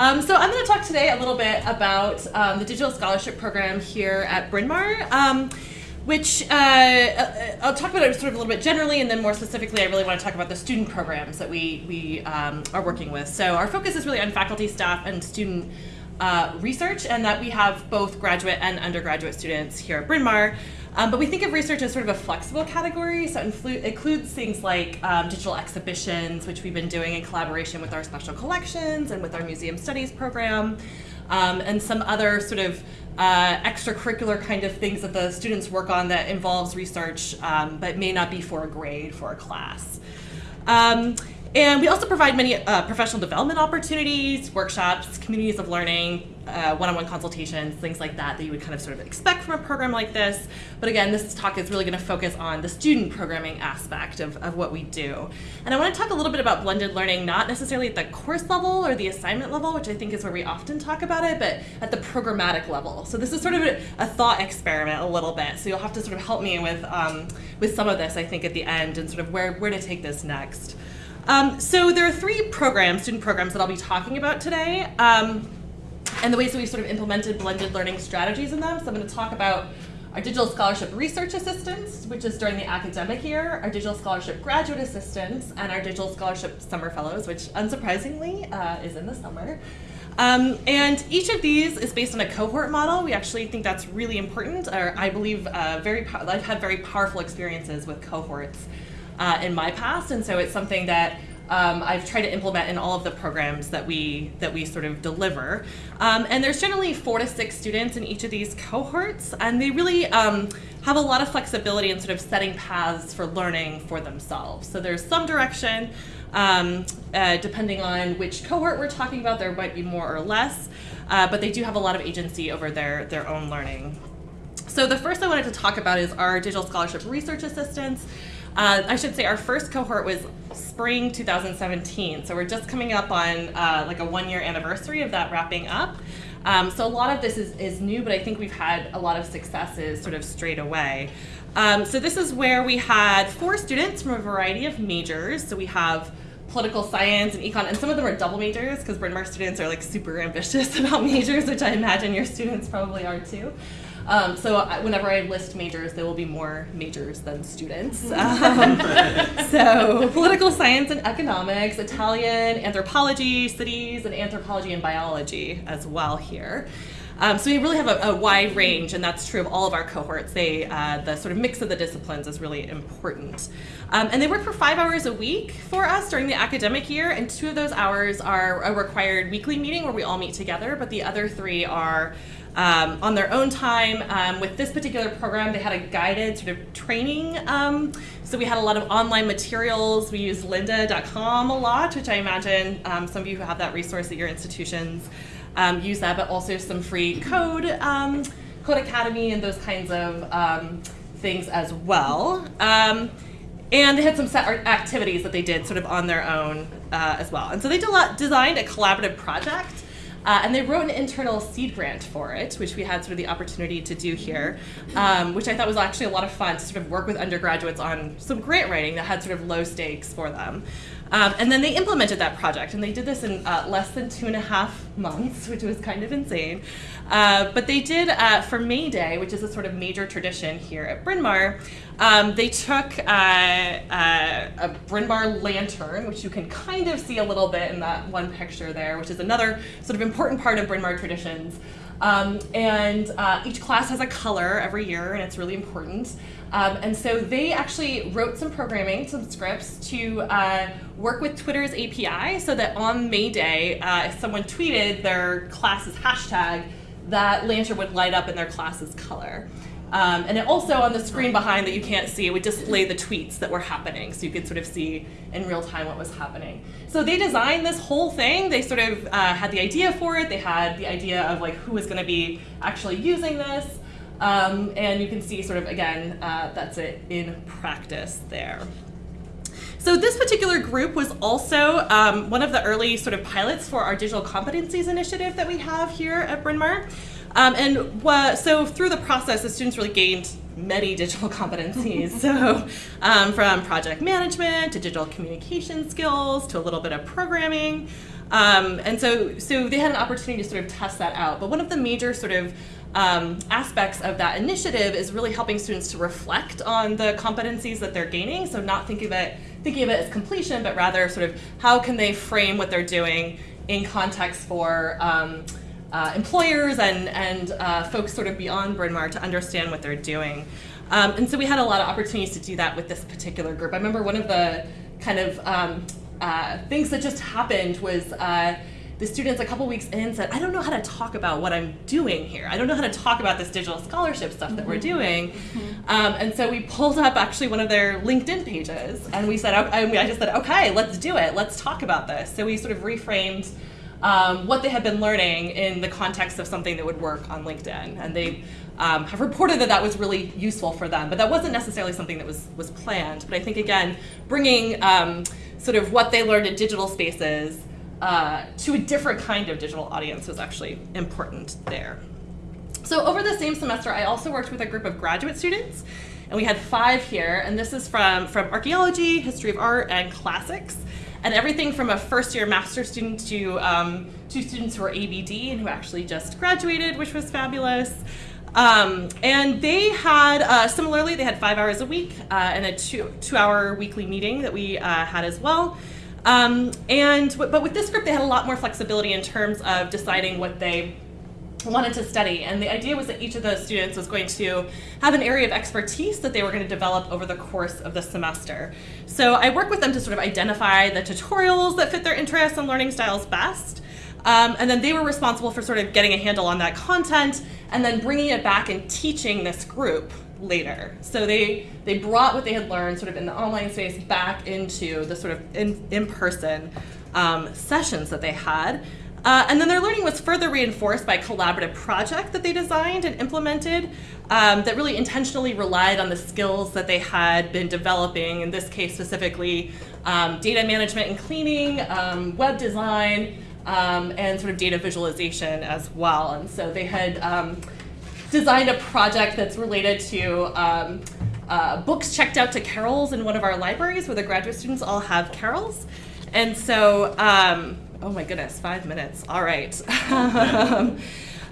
Um, so I'm going to talk today a little bit about um, the Digital Scholarship Program here at Bryn Mawr. Um, which uh, uh, I'll talk about it sort of a little bit generally, and then more specifically, I really want to talk about the student programs that we we um, are working with. So our focus is really on faculty, staff, and student uh, research, and that we have both graduate and undergraduate students here at Bryn Mawr. Um, but we think of research as sort of a flexible category, so it includes things like um, digital exhibitions, which we've been doing in collaboration with our special collections and with our museum studies program, um, and some other sort of uh, extracurricular kind of things that the students work on that involves research, um, but may not be for a grade, for a class. And we also provide many uh, professional development opportunities, workshops, communities of learning, uh, one-on-one consultations, things like that that you would kind of sort of expect from a program like this. But again, this talk is really going to focus on the student programming aspect of, of what we do. And I want to talk a little bit about blended learning, not necessarily at the course level or the assignment level, which I think is where we often talk about it, but at the programmatic level. So this is sort of a, a thought experiment a little bit. So you'll have to sort of help me with, um, with some of this, I think, at the end and sort of where, where to take this next. Um, so there are three programs, student programs, that I'll be talking about today, um, and the ways that we've sort of implemented blended learning strategies in them. So I'm going to talk about our Digital Scholarship Research Assistants, which is during the academic year, our Digital Scholarship Graduate Assistants, and our Digital Scholarship Summer Fellows, which unsurprisingly uh, is in the summer. Um, and each of these is based on a cohort model. We actually think that's really important, or I believe uh, very I've had very powerful experiences with cohorts uh, in my past, and so it's something that um, I've tried to implement in all of the programs that we that we sort of deliver. Um, and there's generally four to six students in each of these cohorts, and they really um, have a lot of flexibility in sort of setting paths for learning for themselves. So there's some direction, um, uh, depending on which cohort we're talking about, there might be more or less, uh, but they do have a lot of agency over their, their own learning. So the first I wanted to talk about is our digital scholarship research assistants. Uh, I should say our first cohort was spring 2017, so we're just coming up on uh, like a one-year anniversary of that wrapping up. Um, so a lot of this is, is new, but I think we've had a lot of successes sort of straight away. Um, so this is where we had four students from a variety of majors. So we have political science and econ, and some of them are double majors because Bryn Mawr students are like super ambitious about majors, which I imagine your students probably are too. Um, so I, whenever I list majors, there will be more majors than students. Um, so political science and economics, Italian, anthropology, cities, and anthropology and biology as well here. Um, so we really have a, a, wide range, and that's true of all of our cohorts. They, uh, the sort of mix of the disciplines is really important. Um, and they work for five hours a week for us during the academic year, and two of those hours are a required weekly meeting where we all meet together, but the other three are um, on their own time. Um, with this particular program, they had a guided sort of training. Um, so we had a lot of online materials. We used lynda.com a lot, which I imagine um, some of you who have that resource at your institutions um, use that, but also some free code, um, Codecademy, and those kinds of things as well. and they had some set activities that they did sort of on their own uh, as well. And so they designed a collaborative project uh, and they wrote an internal seed grant for it, which we had sort of the opportunity to do here, um, which I thought was actually a lot of fun to sort of work with undergraduates on some grant writing that had sort of low stakes for them. Um, and then they implemented that project, and they did this in uh, less than two and a half months, which was kind of insane. Uh, but they did, uh, for May Day, which is a sort of major tradition here at Bryn Mawr, um, they took uh, uh, a Bryn Mawr lantern, which you can kind of see a little bit in that one picture there, which is another sort of important part of Bryn Mawr traditions. Um, and uh, each class has a color every year, and it's really important. Um, and so they actually wrote some programming, some scripts to uh, work with Twitter's API so that on May Day, uh, if someone tweeted their class's hashtag, that lantern would light up in their class's color. Um, and it also on the screen behind that you can't see, it would display the tweets that were happening so you could sort of see in real time what was happening. So they designed this whole thing. They sort of uh, had the idea for it. They had the idea of like who was going to be actually using this. Um, and you can see sort of, again, uh, that's it in practice there. So this particular group was also um, one of the early sort of pilots for our digital competencies initiative that we have here at Bryn Mawr. Um, and so through the process, the students really gained many digital competencies. so um, from project management to digital communication skills to a little bit of programming. Um, and so, so they had an opportunity to sort of test that out. But one of the major sort of um, aspects of that initiative is really helping students to reflect on the competencies that they're gaining. So not thinking of it, thinking of it as completion, but rather sort of how can they frame what they're doing in context for um, uh, employers and, and uh, folks sort of beyond Bryn Mawr to understand what they're doing. Um, and so we had a lot of opportunities to do that with this particular group. I remember one of the kind of um, uh, things that just happened was uh, the students a couple weeks in said, I don't know how to talk about what I'm doing here. I don't know how to talk about this digital scholarship stuff that we're mm-hmm. doing. Mm-hmm. Um, and so we pulled up actually one of their LinkedIn pages and we said, and I just said, okay, let's do it. Let's talk about this. So we sort of reframed um, what they had been learning in the context of something that would work on LinkedIn. And they um, have reported that that was really useful for them, but that wasn't necessarily something that was, was planned. But I think, again, bringing um, sort of what they learned in digital spaces uh, to a different kind of digital audience was actually important there. So over the same semester, I also worked with a group of graduate students, and we had five here, and this is from, from archaeology, history of art, and classics, and everything from a first year master student to um, two students who are ABD and who actually just graduated, which was fabulous. Um, and they had, uh, similarly, they had five hours a week uh, and a two, two hour weekly meeting that we uh, had as well. Um, and but with this group, they had a lot more flexibility in terms of deciding what they wanted to study. And the idea was that each of those students was going to have an area of expertise that they were going to develop over the course of the semester. So I work with them to sort of identify the tutorials that fit their interests and learning styles best. Um, and then they were responsible for sort of getting a handle on that content and then bringing it back and teaching this group later. So they they brought what they had learned sort of in the online space back into the sort of in, in-person um, sessions that they had. Uh, and then their learning was further reinforced by a collaborative project that they designed and implemented um, that really intentionally relied on the skills that they had been developing, in this case specifically um, data management and cleaning, um, web design, um, and sort of data visualization as well. And so they had um, designed a project that's related to um, uh, books checked out to carrels in one of our libraries where the graduate students all have carrels. And so, um, oh my goodness, five minutes. All right.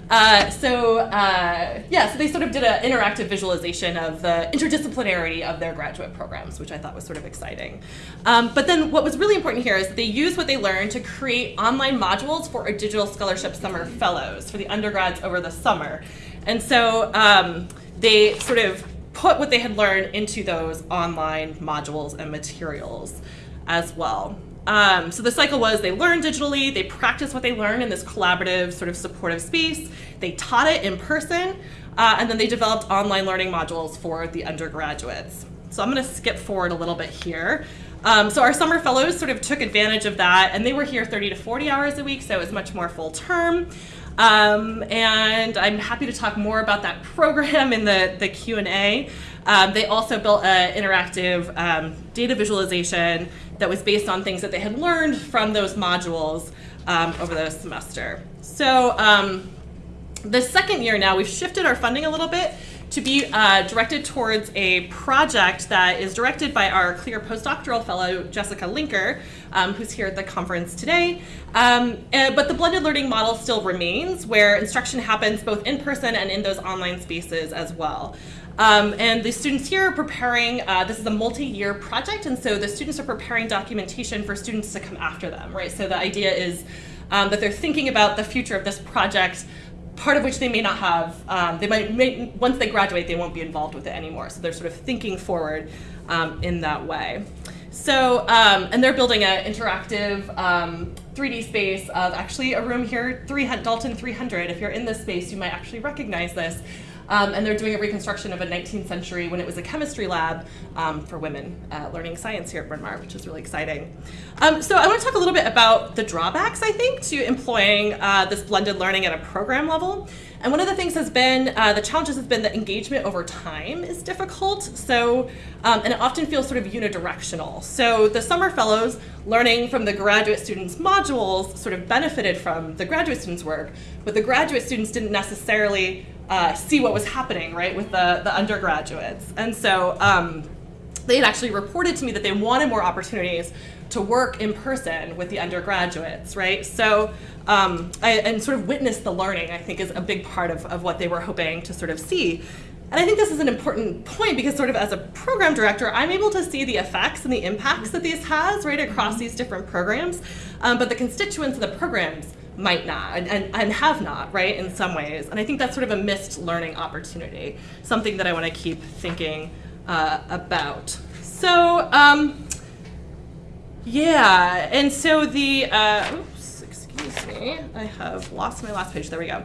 Uh, so uh, yeah, so they sort of did an interactive visualization of the interdisciplinarity of their graduate programs, which I thought was sort of exciting. Um, but then what was really important here is they used what they learned to create online modules for a digital scholarship summer fellows for the undergrads over the summer. And so um, they sort of put what they had learned into those online modules and materials as well. Um, so the cycle was they learned digitally, they practiced what they learned in this collaborative, sort of supportive space, they taught it in person, uh, and then they developed online learning modules for the undergraduates. So I'm going to skip forward a little bit here. Um, so our summer fellows sort of took advantage of that, and they were here 30 to 40 hours a week, so it was much more full term. Um, and I'm happy to talk more about that program in the, the Q&A. Um, they also built an interactive um, data visualization that was based on things that they had learned from those modules um, over the semester. So um, the second year now, we've shifted our funding a little bit to be uh, directed towards a project that is directed by our CLIR postdoctoral fellow, Jessica Linker, um, who's here at the conference today. Um, uh, but the blended learning model still remains, where instruction happens both in person and in those online spaces as well. Um, and the students here are preparing, uh, this is a multi-year project, and so the students are preparing documentation for students to come after them, right? So the idea is um, that they're thinking about the future of this project, part of which they may not have, um, they might, may, once they graduate, they won't be involved with it anymore. So they're sort of thinking forward um, in that way. So, um, and they're building an interactive 3D um, space of actually a room here, 300, Dalton 300. If you're in this space, you might actually recognize this. Um, and they're doing a reconstruction of a 19th century when it was a chemistry lab um, for women uh, learning science here at Bryn Mawr, which is really exciting. Um, so I want to talk a little bit about the drawbacks, I think, to employing uh, this blended learning at a program level. And one of the things has been, uh, the challenges has been that engagement over time is difficult. So, um, and it often feels sort of unidirectional. So the summer fellows learning from the graduate students' modules sort of benefited from the graduate students' work, but the graduate students didn't necessarily uh, see what was happening, right, with the, the undergraduates. And so um, they had actually reported to me that they wanted more opportunities to work in person with the undergraduates, right? So, um, I, and sort of witness the learning, I think, is a big part of, of what they were hoping to sort of see. And I think this is an important point because sort of as a program director, I'm able to see the effects and the impacts that these has, right, across these different programs. Um, but the constituents of the programs might not and, and, and, have not, right, in some ways. And I think that's sort of a missed learning opportunity, something that I want to keep thinking uh, about. So, um, yeah, and so the, uh, oops, excuse me, I have lost my last page, there we go.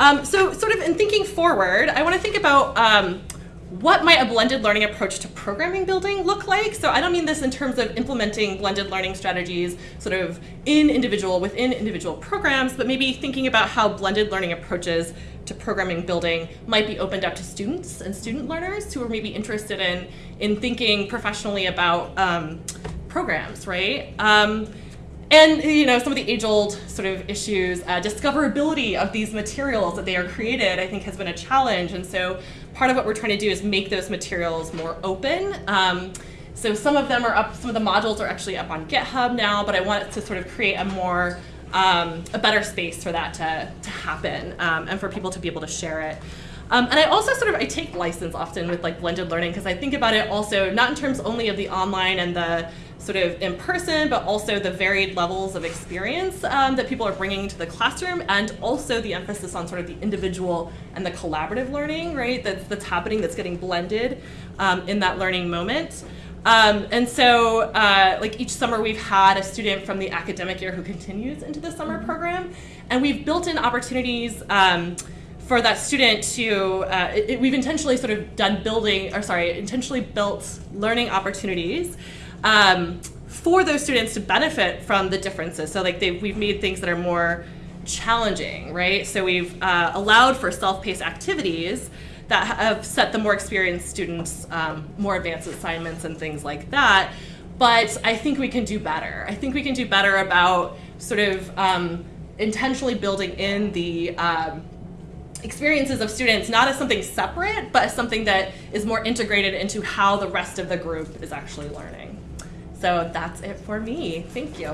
Um, so sort of in thinking forward, I want to think about um, what might a blended learning approach to programming building look like? So I don't mean this in terms of implementing blended learning strategies sort of in individual, within individual programs, but maybe thinking about how blended learning approaches to programming building might be opened up to students and student learners who are maybe interested in, in thinking professionally about um, programs, right? Um, and you know some of the age-old sort of issues, uh, discoverability of these materials that they are created, I think has been a challenge. And so part of what we're trying to do is make those materials more open. Um, so some of them are up, some of the modules are actually up on GitHub now, but I want to sort of create a more, um, a better space for that to, to happen um, and for people to be able to share it. Um, and I also sort of, I take license often with like blended learning because I think about it also not in terms only of the online and the sort of in person, but also the varied levels of experience um, that people are bringing to the classroom, and also the emphasis on sort of the individual and the collaborative learning, right, that's, that's happening, that's getting blended um, in that learning moment. Um, and so, uh, like each summer, we've had a student from the academic year who continues into the summer mm-hmm. program, and we've built in opportunities um, for that student to, uh, it, it, we've intentionally sort of done building, or sorry, intentionally built learning opportunities um, for those students to benefit from the differences. So like we've made things that are more challenging, right? So we've uh, allowed for self-paced activities that have set the more experienced students um, more advanced assignments and things like that. But I think we can do better. I think we can do better about sort of um, intentionally building in the um, experiences of students not as something separate, but as something that is more integrated into how the rest of the group is actually learning. So that's it for me. Thank you.